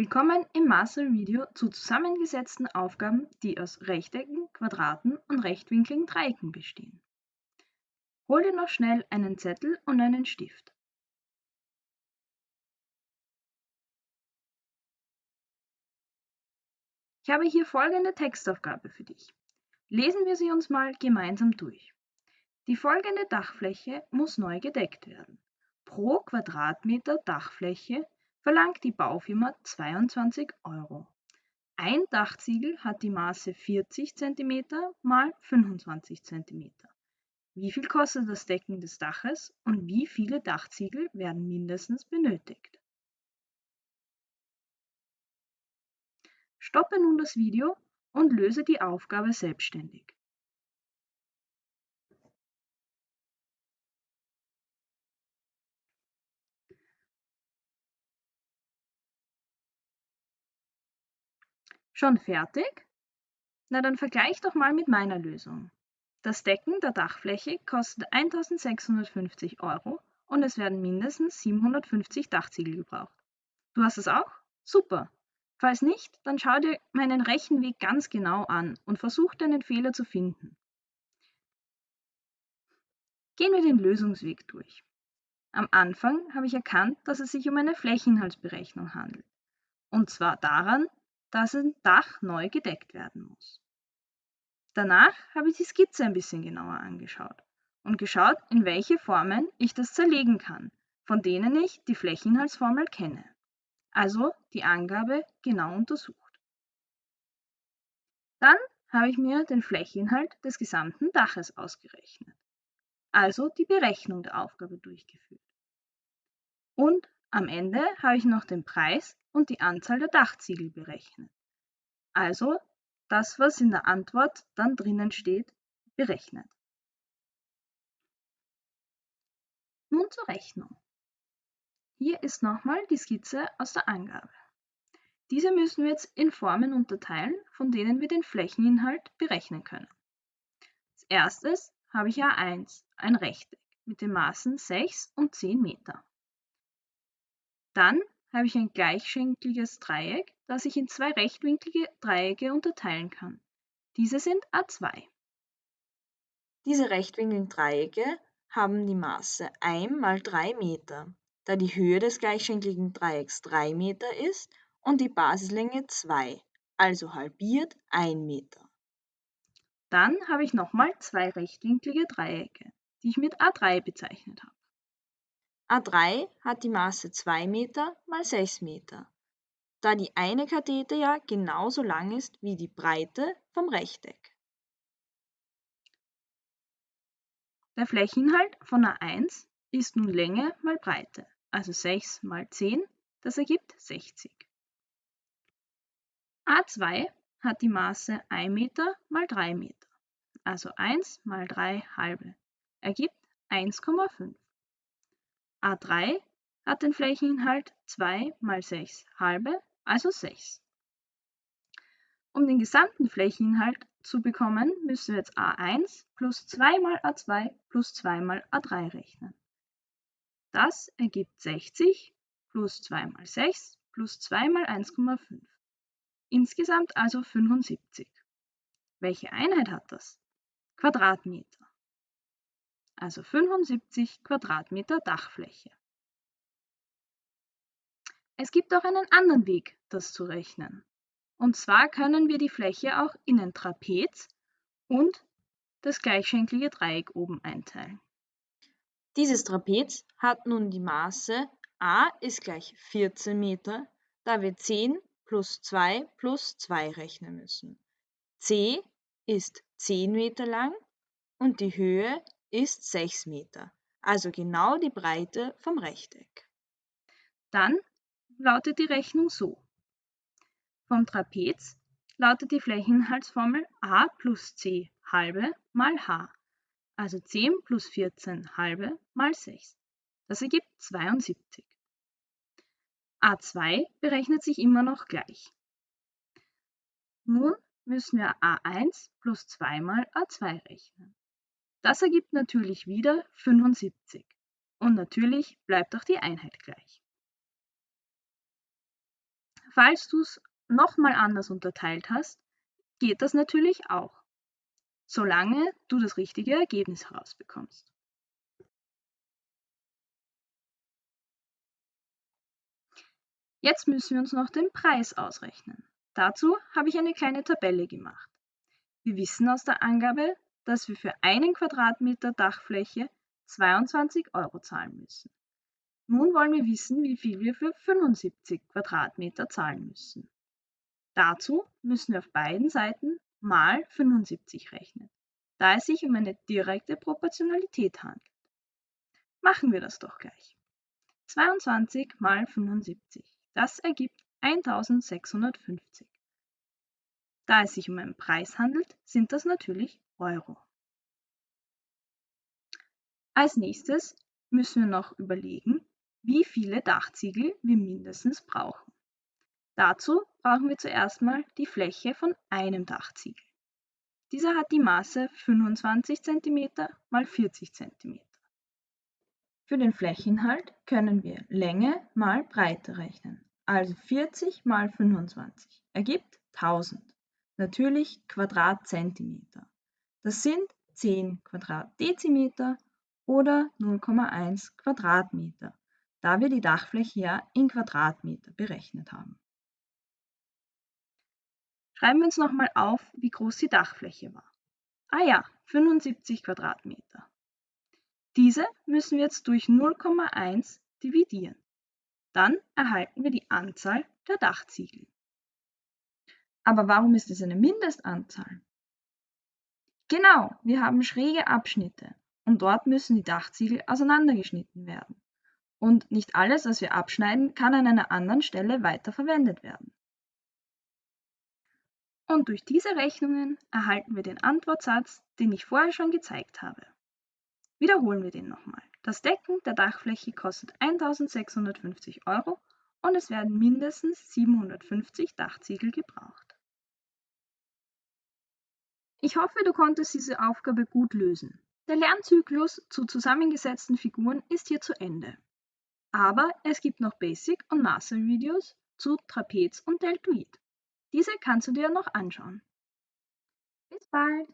Willkommen im Master-Video zu zusammengesetzten Aufgaben, die aus Rechtecken, Quadraten und rechtwinkligen Dreiecken bestehen. Hol dir noch schnell einen Zettel und einen Stift. Ich habe hier folgende Textaufgabe für dich. Lesen wir sie uns mal gemeinsam durch. Die folgende Dachfläche muss neu gedeckt werden. Pro Quadratmeter Dachfläche verlangt die Baufirma 22 Euro. Ein Dachziegel hat die Maße 40 cm mal 25 cm. Wie viel kostet das Decken des Daches und wie viele Dachziegel werden mindestens benötigt? Stoppe nun das Video und löse die Aufgabe selbstständig. Schon fertig? Na dann vergleich doch mal mit meiner Lösung. Das Decken der Dachfläche kostet 1650 Euro und es werden mindestens 750 Dachziegel gebraucht. Du hast es auch? Super! Falls nicht, dann schau dir meinen Rechenweg ganz genau an und versuch deinen Fehler zu finden. Gehen wir den Lösungsweg durch. Am Anfang habe ich erkannt, dass es sich um eine Flächeninhaltsberechnung handelt. Und zwar daran, dass ein Dach neu gedeckt werden muss. Danach habe ich die Skizze ein bisschen genauer angeschaut und geschaut, in welche Formen ich das zerlegen kann, von denen ich die Flächeninhaltsformel kenne. Also die Angabe genau untersucht. Dann habe ich mir den Flächeninhalt des gesamten Daches ausgerechnet, also die Berechnung der Aufgabe durchgeführt. Und am Ende habe ich noch den Preis und die Anzahl der Dachziegel berechnet. Also das, was in der Antwort dann drinnen steht, berechnet. Nun zur Rechnung. Hier ist nochmal die Skizze aus der Angabe. Diese müssen wir jetzt in Formen unterteilen, von denen wir den Flächeninhalt berechnen können. Als erstes habe ich A1, ein Rechteck mit den Maßen 6 und 10 Meter. Dann habe ich ein gleichschenkliges Dreieck, das ich in zwei rechtwinklige Dreiecke unterteilen kann. Diese sind A2. Diese rechtwinkligen Dreiecke haben die Maße 1 mal 3 Meter, da die Höhe des gleichschenkligen Dreiecks 3 Meter ist und die Basislänge 2, also halbiert 1 Meter. Dann habe ich nochmal zwei rechtwinklige Dreiecke, die ich mit A3 bezeichnet habe. A3 hat die Maße 2 Meter mal 6 Meter, da die eine Kathete ja genauso lang ist wie die Breite vom Rechteck. Der Flächeninhalt von A1 ist nun Länge mal Breite, also 6 mal 10, das ergibt 60. A2 hat die Maße 1 Meter mal 3 Meter, also 1 mal 3 halbe, ergibt 1,5. A3 hat den Flächeninhalt 2 mal 6 halbe, also 6. Um den gesamten Flächeninhalt zu bekommen, müssen wir jetzt A1 plus 2 mal A2 plus 2 mal A3 rechnen. Das ergibt 60 plus 2 mal 6 plus 2 mal 1,5. Insgesamt also 75. Welche Einheit hat das? Quadratmeter also 75 Quadratmeter Dachfläche. Es gibt auch einen anderen Weg, das zu rechnen. Und zwar können wir die Fläche auch in ein Trapez und das gleichschenklige Dreieck oben einteilen. Dieses Trapez hat nun die Maße a ist gleich 14 Meter, da wir 10 plus 2 plus 2 rechnen müssen. c ist 10 Meter lang und die Höhe ist 6 Meter, also genau die Breite vom Rechteck. Dann lautet die Rechnung so. Vom Trapez lautet die Flächeninhaltsformel a plus c halbe mal h, also 10 plus 14 halbe mal 6. Das ergibt 72. A2 berechnet sich immer noch gleich. Nun müssen wir A1 plus 2 mal A2 rechnen. Das ergibt natürlich wieder 75. Und natürlich bleibt auch die Einheit gleich. Falls du es nochmal anders unterteilt hast, geht das natürlich auch, solange du das richtige Ergebnis herausbekommst. Jetzt müssen wir uns noch den Preis ausrechnen. Dazu habe ich eine kleine Tabelle gemacht. Wir wissen aus der Angabe, dass wir für einen Quadratmeter Dachfläche 22 Euro zahlen müssen. Nun wollen wir wissen, wie viel wir für 75 Quadratmeter zahlen müssen. Dazu müssen wir auf beiden Seiten mal 75 rechnen, da es sich um eine direkte Proportionalität handelt. Machen wir das doch gleich. 22 mal 75, das ergibt 1650. Da es sich um einen Preis handelt, sind das natürlich Euro. Als nächstes müssen wir noch überlegen, wie viele Dachziegel wir mindestens brauchen. Dazu brauchen wir zuerst mal die Fläche von einem Dachziegel. Dieser hat die Maße 25 cm x 40 cm. Für den Flächeninhalt können wir Länge mal Breite rechnen. Also 40 mal 25 ergibt 1000. Natürlich Quadratzentimeter. Das sind 10 Quadratdezimeter oder 0,1 Quadratmeter da wir die Dachfläche ja in Quadratmeter berechnet haben. Schreiben wir uns nochmal auf, wie groß die Dachfläche war. Ah ja, 75 Quadratmeter. Diese müssen wir jetzt durch 0,1 dividieren. Dann erhalten wir die Anzahl der Dachziegel. Aber warum ist es eine Mindestanzahl? Genau, wir haben schräge Abschnitte und dort müssen die Dachziegel auseinandergeschnitten werden und nicht alles, was wir abschneiden, kann an einer anderen Stelle weiterverwendet werden. Und durch diese Rechnungen erhalten wir den Antwortsatz, den ich vorher schon gezeigt habe. Wiederholen wir den nochmal. Das Decken der Dachfläche kostet 1650 Euro und es werden mindestens 750 Dachziegel gebraucht. Ich hoffe, du konntest diese Aufgabe gut lösen. Der Lernzyklus zu zusammengesetzten Figuren ist hier zu Ende. Aber es gibt noch Basic- und Master-Videos zu Trapez und Deltoid. Diese kannst du dir noch anschauen. Bis bald!